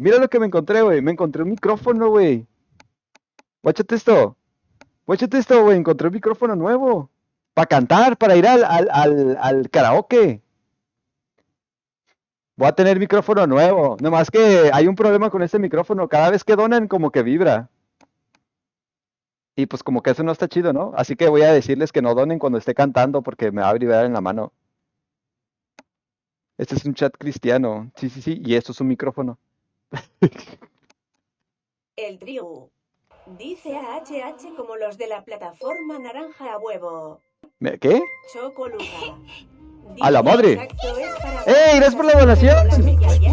Mira lo que me encontré, güey. Me encontré un micrófono, güey. Guáchate esto. Guáchate esto, güey. Encontré un micrófono nuevo. Para cantar, para ir al, al, al, al karaoke. Voy a tener micrófono nuevo. Nomás que hay un problema con este micrófono. Cada vez que donan, como que vibra. Y pues como que eso no está chido, ¿no? Así que voy a decirles que no donen cuando esté cantando porque me va a vibrar en la mano. Este es un chat cristiano. Sí, sí, sí. Y esto es un micrófono. El trío. Dice a HH como los de la plataforma naranja a huevo. ¿Me- ¿Qué? Chocoluca. ¡A la madre! ¡Ey, gracias por la donación!